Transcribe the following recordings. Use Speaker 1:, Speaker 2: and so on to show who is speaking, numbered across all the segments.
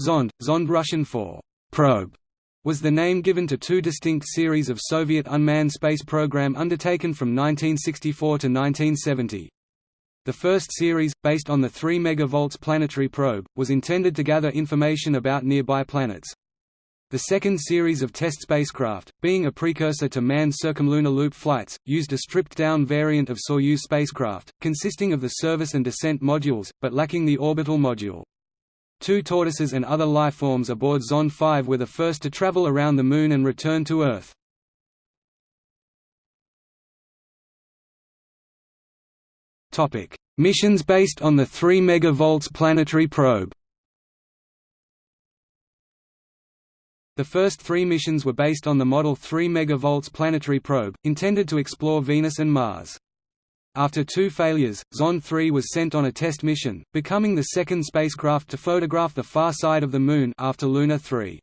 Speaker 1: Zond, Zond Russian for probe, was the name given to two distinct series of Soviet unmanned space program undertaken from 1964 to 1970. The first series, based on the 3 MV planetary probe, was intended to gather information about nearby planets. The second series of test spacecraft, being a precursor to manned circumlunar loop flights, used a stripped-down variant of Soyuz spacecraft, consisting of the service and descent modules, but lacking the orbital module. Two tortoises and other lifeforms aboard Zond 5 were the first to travel around the Moon and return to Earth. Missions based on the 3 MV planetary probe The first three missions were based on the Model 3 MV planetary probe, intended to explore Venus and Mars. After two failures, Zond 3 was sent on a test mission, becoming the second spacecraft to photograph the far side of the Moon after Luna 3.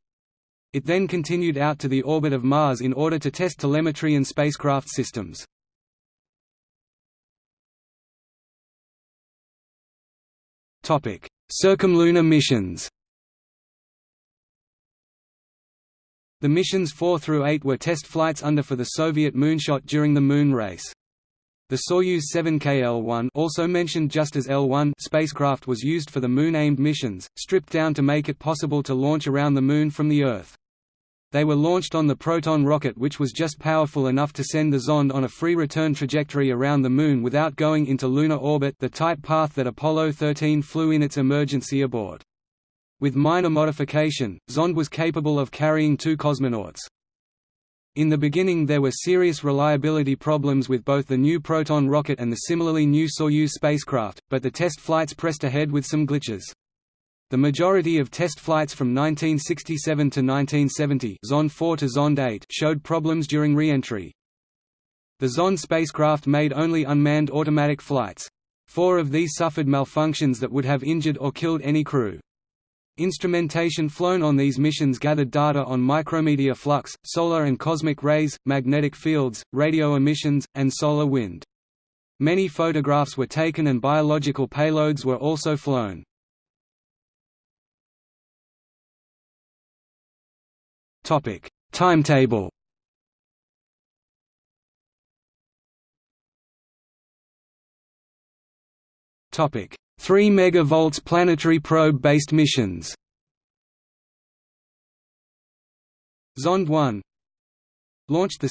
Speaker 1: It then continued out to the orbit of Mars in order to test telemetry and spacecraft systems. Circumlunar missions The missions 4 through 8 were test flights under for the Soviet moonshot during the Moon race. The Soyuz 7K-L1 also mentioned just as L1 spacecraft was used for the Moon-aimed missions, stripped down to make it possible to launch around the Moon from the Earth. They were launched on the Proton rocket which was just powerful enough to send the Zond on a free return trajectory around the Moon without going into lunar orbit the type path that Apollo 13 flew in its emergency abort. With minor modification, Zond was capable of carrying two cosmonauts. In the beginning there were serious reliability problems with both the new Proton rocket and the similarly new Soyuz spacecraft, but the test flights pressed ahead with some glitches. The majority of test flights from 1967 to 1970 Zond 4 to Zond 8 showed problems during re-entry. The Zond spacecraft made only unmanned automatic flights. Four of these suffered malfunctions that would have injured or killed any crew. Instrumentation flown on these missions gathered data on micrometeor flux, solar and cosmic rays, magnetic fields, radio emissions, and solar wind. Many photographs were taken and biological payloads were also flown. Topic: Timetable Topic 3 MV planetary probe-based missions. Zond 1 Launched 2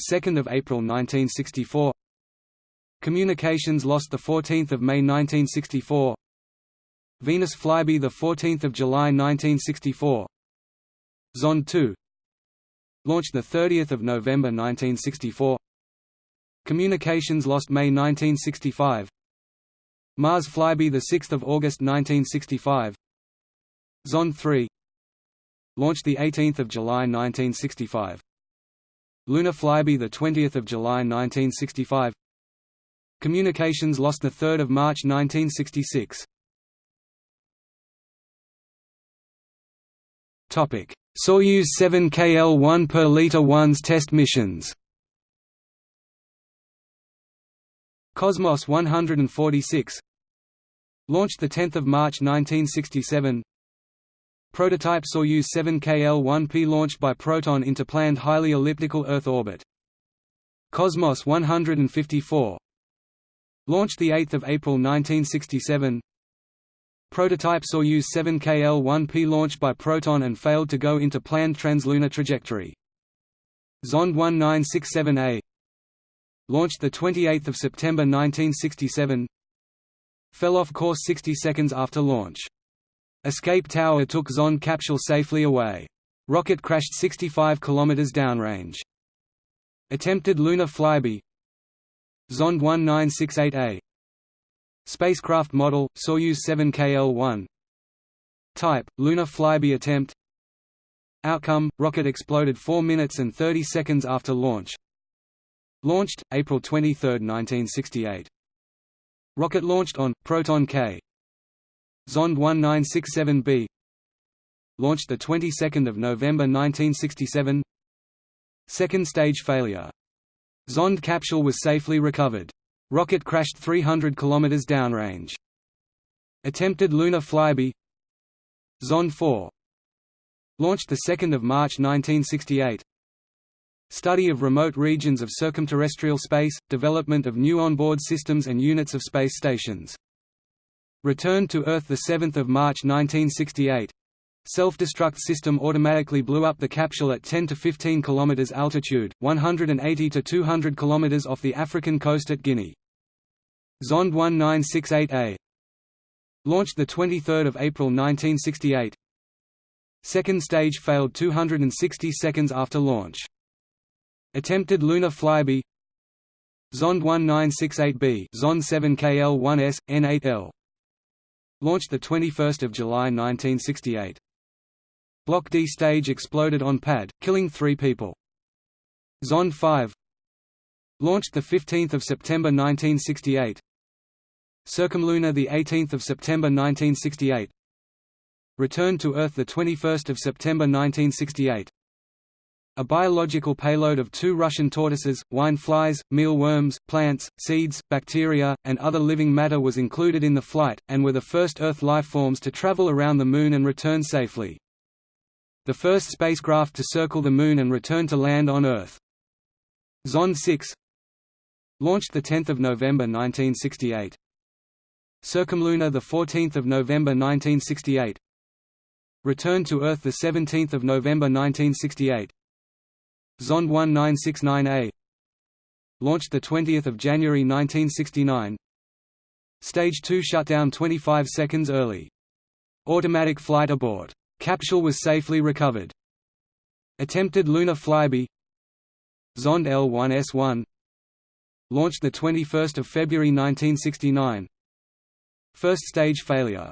Speaker 1: April 1964 Communications lost 14 May 1964 Venus flyby 14 July 1964 Zond 2 Launched 30 November 1964 Communications lost May 1965 Mars flyby 6 August 1965 Zond 3 Launched 18 July 1965 Lunar flyby 20 July 1965 Communications lost 3 March 1966 Topic: Soyuz 7 KL-1 per liter 1's test missions Cosmos 146 Launched 10 March 1967 Prototype Soyuz 7KL-1P launched by Proton into planned highly elliptical Earth orbit. Cosmos 154 Launched 8 April 1967 Prototype Soyuz 7KL-1P launched by Proton and failed to go into planned translunar trajectory. Zond 1967A Launched 28 September 1967 Fell off course 60 seconds after launch. Escape tower took Zond capsule safely away. Rocket crashed 65 km downrange. Attempted lunar flyby Zond 1968A Spacecraft model, Soyuz 7KL-1 Type, lunar flyby attempt Outcome, rocket exploded 4 minutes and 30 seconds after launch Launched, April 23, 1968 Rocket launched on, Proton K. Zond 1967B Launched the 22nd of November 1967 Second stage failure. Zond capsule was safely recovered. Rocket crashed 300 km downrange. Attempted lunar flyby Zond 4 launched 2 March 1968 Study of remote regions of circumterrestrial space, development of new onboard systems and units of space stations. Returned to Earth 7 March 1968 Self-destruct system automatically blew up the capsule at 10 to 15 km altitude, 180 to 200 km off the African coast at Guinea. Zond 1968A Launched 23 April 1968 Second stage failed 260 seconds after launch. Attempted lunar flyby. Zond 1968B Zond 7KL1S, N8L Launched 21 July 1968 Block D stage exploded on pad, killing three people. Zond 5 Launched 15 September 1968 Circumlunar 18 September 1968 Returned to Earth 21 September 1968 a biological payload of two Russian tortoises, wine flies, mealworms, plants, seeds, bacteria, and other living matter was included in the flight, and were the first Earth lifeforms to travel around the Moon and return safely. The first spacecraft to circle the Moon and return to land on Earth. Zond 6 Launched 10 November 1968. Circumlunar 14 November 1968 Returned to Earth 17 November 1968 Zond 1969A Launched 20 January 1969 Stage 2 shutdown 25 seconds early. Automatic flight abort. Capsule was safely recovered. Attempted lunar flyby Zond L1S1 Launched 21 February 1969 First stage failure.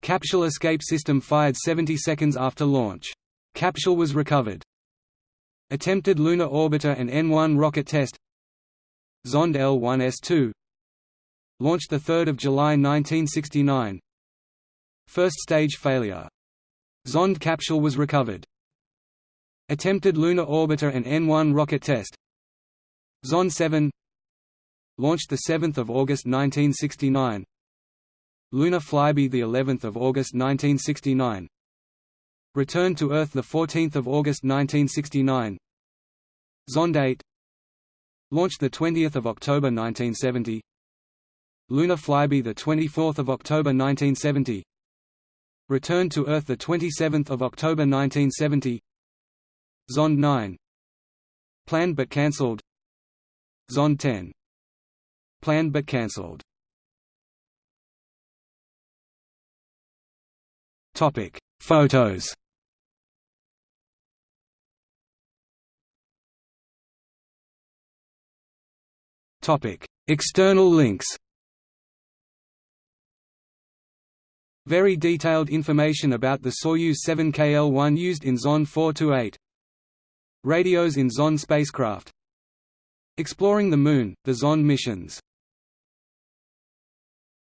Speaker 1: Capsule escape system fired 70 seconds after launch. Capsule was recovered. Attempted lunar orbiter and N1 rocket test. Zond L1S2 Launched 3 July 1969 First stage failure. Zond capsule was recovered. Attempted lunar orbiter and N1 rocket test. Zond 7 Launched 7 August 1969 Lunar flyby the 11th of August 1969 Returned to Earth 14 August 1969 Zond 8 Launched 20 October 1970 Lunar flyby 24 October 1970 Returned to Earth 27 October 1970 Zond 9 Planned but cancelled. Zond 10 Planned but cancelled. Topic. Photos External links. Very detailed information about the Soyuz 7KL-1 used in Zond 428. Radios in Zond spacecraft. Exploring the Moon, the Zond missions